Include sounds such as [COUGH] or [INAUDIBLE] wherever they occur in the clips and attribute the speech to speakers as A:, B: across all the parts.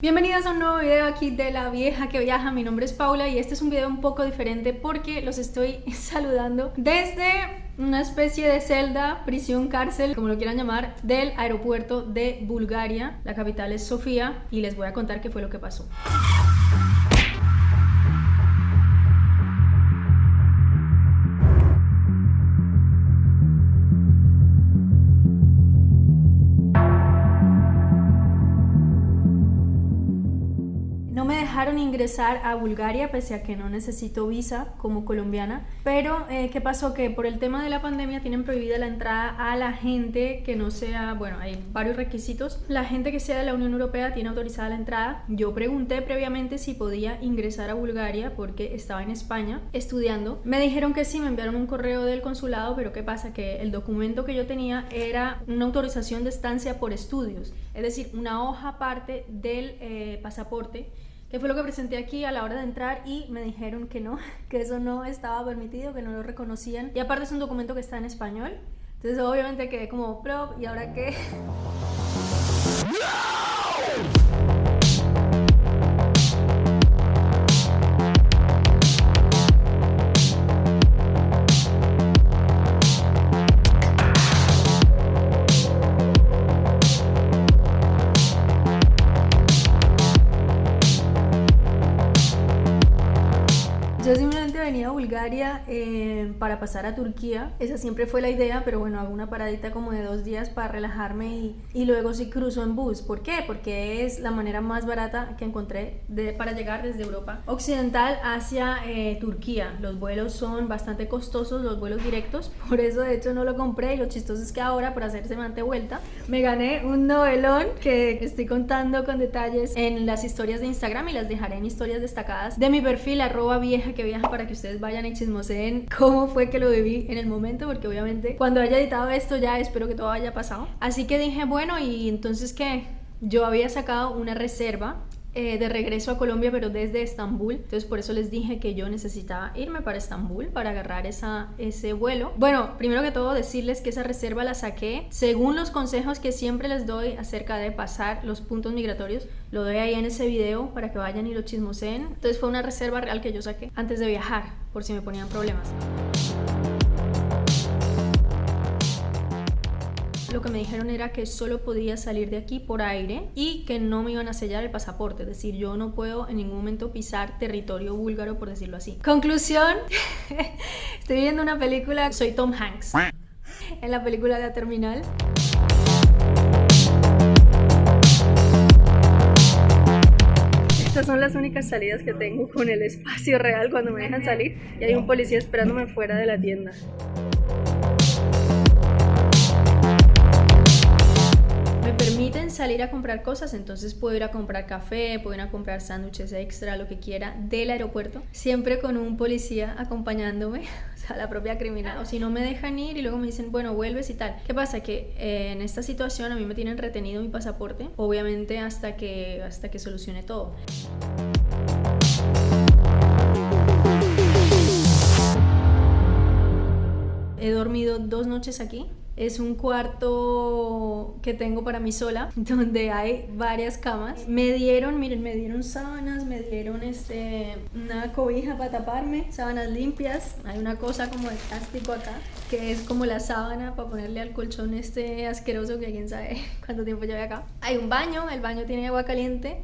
A: Bienvenidos a un nuevo video aquí de La Vieja que Viaja, mi nombre es Paula y este es un video un poco diferente porque los estoy [LAUGHS] saludando desde una especie de celda, prisión, cárcel, como lo quieran llamar, del aeropuerto de Bulgaria, la capital es Sofía y les voy a contar qué fue lo que pasó. Dejaron ingresar a Bulgaria pese a que no necesito visa como colombiana. Pero, eh, ¿qué pasó? Que por el tema de la pandemia tienen prohibida la entrada a la gente que no sea, bueno, hay varios requisitos. La gente que sea de la Unión Europea tiene autorizada la entrada. Yo pregunté previamente si podía ingresar a Bulgaria porque estaba en España estudiando. Me dijeron que sí, me enviaron un correo del consulado, pero ¿qué pasa? Que el documento que yo tenía era una autorización de estancia por estudios, es decir, una hoja aparte del eh, pasaporte que fue lo que presenté aquí a la hora de entrar y me dijeron que no, [LAUGHS] que eso no estaba permitido, que no lo reconocían. Y aparte es un documento que está en español. Entonces obviamente quedé como prop y ahora qué. yo venía a Bulgaria eh, para pasar a Turquía. Esa siempre fue la idea, pero bueno, hago una paradita como de dos días para relajarme y, y luego sí cruzo en bus. ¿Por qué? Porque es la manera más barata que encontré de, para llegar desde Europa Occidental hacia eh, Turquía. Los vuelos son bastante costosos, los vuelos directos, [LAUGHS] por eso de hecho no lo compré y lo chistoso es que ahora por hacer semejante vuelta me gané un novelón que estoy contando con detalles en las historias de Instagram y las dejaré en historias destacadas de mi perfil arroba vieja que viaja para que ustedes vayan y chismoseen [LAUGHS] cómo fue que lo viví en el momento, porque obviamente cuando haya editado esto ya espero que todo haya pasado. Así que dije, bueno, y entonces que yo había sacado una reserva eh, de regreso a Colombia, pero desde Estambul. Entonces por eso les dije que yo necesitaba irme para Estambul para agarrar esa, ese vuelo. Bueno, primero que todo decirles que esa reserva la saqué según los consejos que siempre les doy acerca de pasar los puntos migratorios. Lo doy ahí en ese video para que vayan y lo chismoseen. Entonces fue una reserva real que yo saqué antes de viajar, por si me ponían problemas. Lo que me dijeron era que solo podía salir de aquí por aire y que no me iban a sellar el pasaporte, es decir, yo no puedo en ningún momento pisar territorio búlgaro, por decirlo así. Conclusión, [LAUGHS] estoy viendo una película, soy Tom Hanks, en la película de la Terminal. Estas son las únicas salidas que tengo con el espacio real cuando me dejan salir y hay un policía esperándome fuera de la tienda. Salir a comprar cosas, entonces puedo ir a comprar café, puedo ir a comprar sándwiches extra, lo que quiera del aeropuerto, siempre con un policía acompañándome, [LAUGHS] o sea, la propia criminal, o si no me dejan ir y luego me dicen, bueno, vuelves y tal. ¿Qué pasa? Que eh, en esta situación a mí me tienen retenido mi pasaporte, obviamente hasta que, hasta que solucione todo. He dormido dos noches aquí es un cuarto que tengo para mí sola, [LAUGHS] donde hay varias camas. Me dieron, miren, me dieron sábanas, me dieron este, una cobija para taparme, sábanas limpias. Hay una cosa como de plástico acá, que es como la sábana para ponerle al colchón este asqueroso que quién sabe [LAUGHS] cuánto tiempo lleve acá. Hay un baño, el baño tiene agua caliente.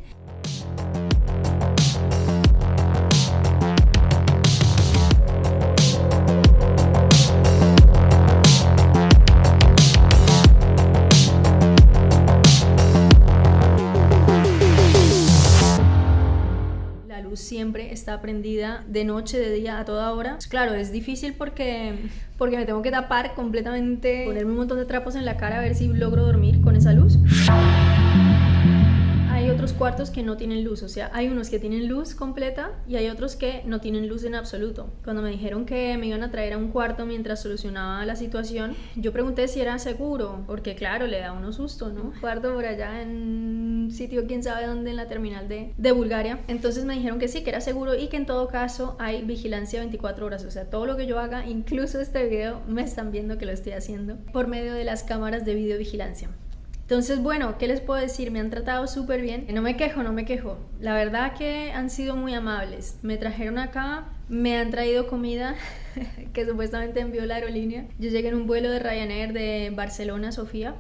A: Siempre está prendida de noche, de día, a toda hora. Pues claro, es difícil porque, porque me tengo que tapar completamente, ponerme un montón de trapos en la cara a ver si logro dormir con esa luz hay otros cuartos que no tienen luz, o sea, hay unos que tienen luz completa y hay otros que no tienen luz en absoluto. Cuando me dijeron que me iban a traer a un cuarto mientras solucionaba la situación, yo pregunté si era seguro, porque claro, le da uno susto, ¿no? Cuarto por allá en un sitio quién sabe dónde en la terminal de, de Bulgaria. Entonces me dijeron que sí, que era seguro y que en todo caso hay vigilancia 24 horas, o sea, todo lo que yo haga, incluso este video, me están viendo que lo estoy haciendo por medio de las cámaras de videovigilancia. Entonces, bueno, ¿qué les puedo decir? Me han tratado súper bien. No me quejo, no me quejo. La verdad que han sido muy amables. Me trajeron acá, me han traído comida [LAUGHS] que supuestamente envió la aerolínea. Yo llegué en un vuelo de Ryanair de Barcelona a Sofía.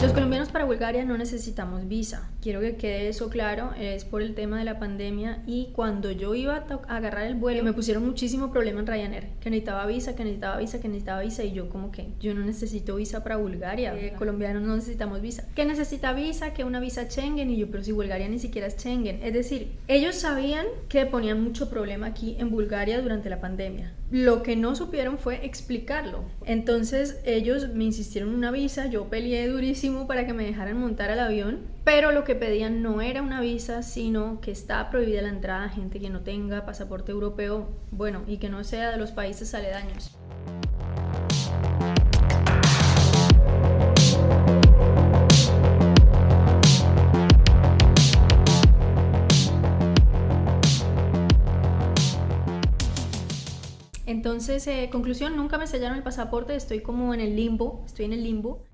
A: Los colombianos para Bulgaria no necesitamos visa. Quiero que quede eso claro, es por el tema de la pandemia y cuando yo iba a agarrar el vuelo me pusieron muchísimo problema en Ryanair, que necesitaba visa, que necesitaba visa, que necesitaba visa y yo como que yo no necesito visa para Bulgaria, eh, colombianos no necesitamos visa. ¿Qué necesita visa? Que una visa Schengen y yo, pero si Bulgaria ni siquiera es Schengen. Es decir, ellos sabían que ponían mucho problema aquí en Bulgaria durante la pandemia. Lo que no supieron fue explicarlo. Entonces ellos me insistieron una visa, yo peleé durísimo para que me dejaran montar al avión, pero lo que pedían no era una visa, sino que está prohibida la entrada a gente que no tenga pasaporte europeo, bueno, y que no sea de los países aledaños. Entonces, eh, conclusión, nunca me sellaron el pasaporte, estoy como en el limbo, estoy en el limbo.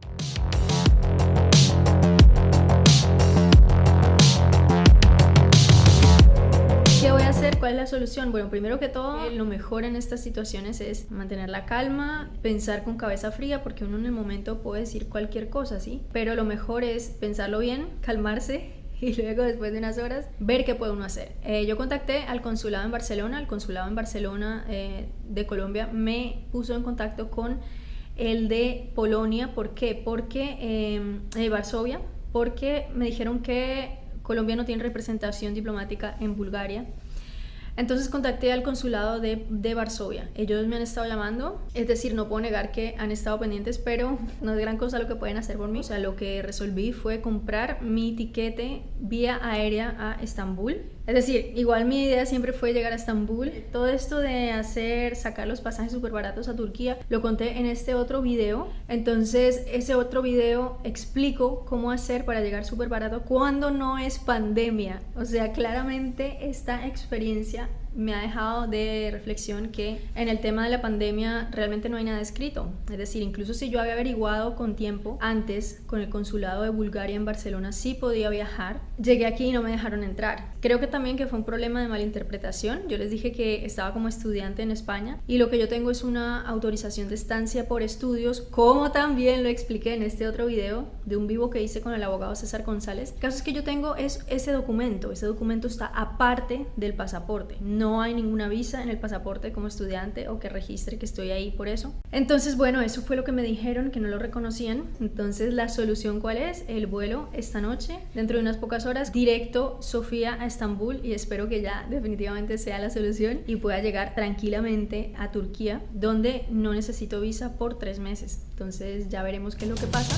A: ¿Qué voy a hacer? ¿Cuál es la solución? Bueno, primero que todo, lo mejor en estas situaciones es mantener la calma, pensar con cabeza fría, porque uno en el momento puede decir cualquier cosa, ¿sí? Pero lo mejor es pensarlo bien, calmarse y luego después de unas horas ver qué puede uno hacer. Eh, yo contacté al consulado en Barcelona, el consulado en Barcelona eh, de Colombia me puso en contacto con el de Polonia, ¿por qué? Porque, eh, Varsovia, porque me dijeron que Colombia no tiene representación diplomática en Bulgaria entonces contacté al consulado de, de, Varsovia. Ellos me han estado llamando, es decir, no puedo negar que han estado pendientes, pero no es gran cosa lo que pueden hacer por mí. O sea, lo que resolví fue comprar mi tiquete vía aérea a Estambul es decir, igual mi idea siempre fue llegar a Estambul. Todo esto de hacer, sacar los pasajes súper baratos a Turquía, lo conté en este otro video. Entonces, ese otro video explico cómo hacer para llegar súper barato cuando no es pandemia. O sea, claramente esta experiencia me ha dejado de reflexión que en el tema de la pandemia realmente no hay nada escrito. Es decir, incluso si yo había averiguado con tiempo antes con el consulado de Bulgaria en Barcelona sí podía viajar, llegué aquí y no me dejaron entrar. Creo que también que fue un problema de malinterpretación. Yo les dije que estaba como estudiante en España y lo que yo tengo es una autorización de estancia por estudios, como también lo expliqué en este otro video de un vivo que hice con el abogado César González. El caso es que yo tengo es ese documento, ese documento está aparte del pasaporte. No no hay ninguna visa en el pasaporte como estudiante o que registre que estoy ahí por eso. Entonces, bueno, eso fue lo que me dijeron, que no lo reconocían. Entonces, la solución cuál es? El vuelo esta noche, dentro de unas pocas horas, directo Sofía a Estambul y espero que ya definitivamente sea la solución y pueda llegar tranquilamente a Turquía, donde no necesito visa por tres meses. Entonces, ya veremos qué es lo que pasa.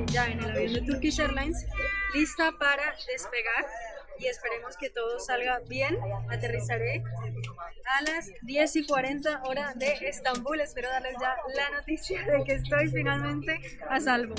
A: De Turkish Airlines, lista para despegar y esperemos que todo salga bien. Aterrizaré a las 10 y 40 hora de Estambul. Espero darles ya la noticia de que estoy finalmente a salvo.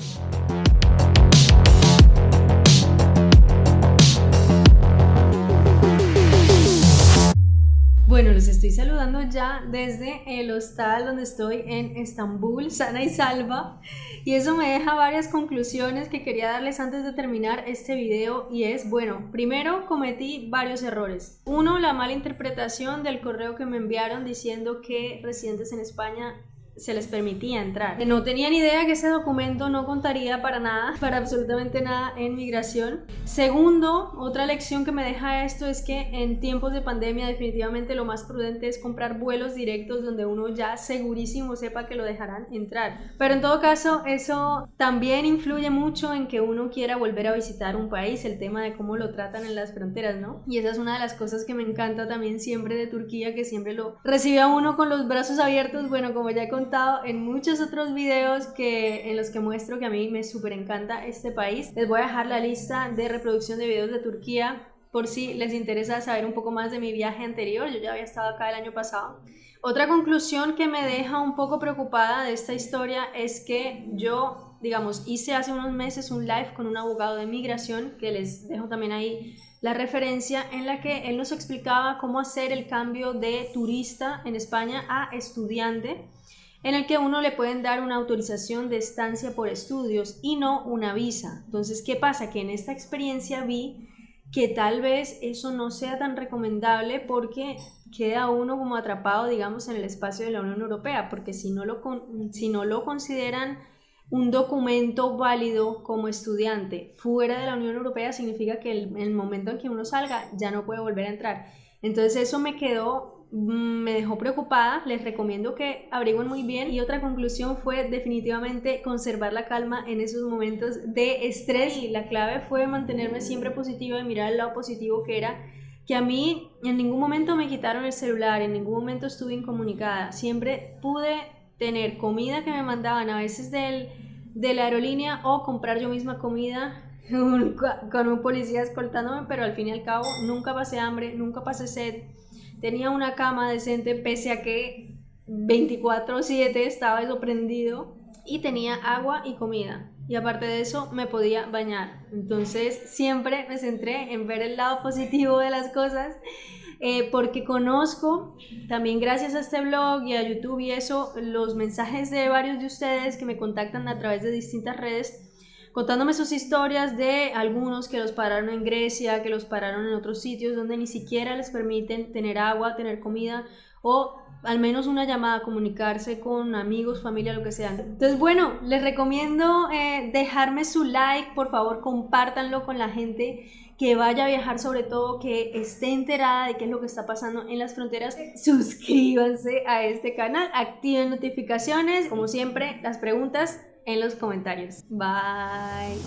A: Ya desde el hostal donde estoy en Estambul, sana y salva. Y eso me deja varias conclusiones que quería darles antes de terminar este video. Y es, bueno, primero cometí varios errores. Uno, la mala interpretación del correo que me enviaron diciendo que residentes en España se les permitía entrar. No tenía ni idea que ese documento no contaría para nada, [LAUGHS] para absolutamente nada en migración. Segundo, otra lección que me deja esto es que en tiempos de pandemia definitivamente lo más prudente es comprar vuelos directos donde uno ya segurísimo sepa que lo dejarán entrar. Pero en todo caso, eso también influye mucho en que uno quiera volver a visitar un país, el tema de cómo lo tratan en las fronteras, ¿no? Y esa es una de las cosas que me encanta también siempre de Turquía, que siempre lo recibe a uno con los brazos abiertos, bueno, como ya con en muchos otros videos que, en los que muestro que a mí me súper encanta este país. Les voy a dejar la lista de reproducción de videos de Turquía por si les interesa saber un poco más de mi viaje anterior. Yo ya había estado acá el año pasado. Otra conclusión que me deja un poco preocupada de esta historia es que yo digamos, hice hace unos meses un live con un abogado de migración, que les dejo también ahí la referencia, en la que él nos explicaba cómo hacer el cambio de turista en España a estudiante en el que uno le pueden dar una autorización de estancia por estudios y no una visa. Entonces, ¿qué pasa? Que en esta experiencia vi que tal vez eso no sea tan recomendable porque queda uno como atrapado, digamos, en el espacio de la Unión Europea, porque si no lo, si no lo consideran un documento válido como estudiante fuera de la Unión Europea, significa que el, el momento en que uno salga ya no puede volver a entrar. Entonces eso me quedó me dejó preocupada, les recomiendo que averigüen muy bien. Y otra conclusión fue definitivamente conservar la calma en esos momentos de estrés. Y la clave fue mantenerme siempre positiva y mirar el lado positivo que era que a mí en ningún momento me quitaron el celular, en ningún momento estuve incomunicada, siempre pude tener comida que me mandaban a veces del, de la aerolínea o comprar yo misma comida [LAUGHS] con un policía escoltándome, pero al fin y al cabo nunca pasé hambre, nunca pasé sed tenía una cama decente pese a que 24/7 estaba eso prendido y tenía agua y comida. Y aparte de eso me podía bañar. Entonces siempre me centré en ver el lado positivo de las cosas eh, porque conozco también gracias a este blog y a YouTube y eso los mensajes de varios de ustedes que me contactan a través de distintas redes contándome sus historias de algunos que los pararon en Grecia, que los pararon en otros sitios donde ni siquiera les permiten tener agua, tener comida o al menos una llamada, comunicarse con amigos, familia, lo que sea. Entonces, bueno, les recomiendo eh, dejarme su like, por favor, compártanlo con la gente que vaya a viajar, sobre todo que esté enterada de qué es lo que está pasando en las fronteras. Suscríbanse a este canal, activen notificaciones, como siempre, las preguntas en los comentarios. Bye.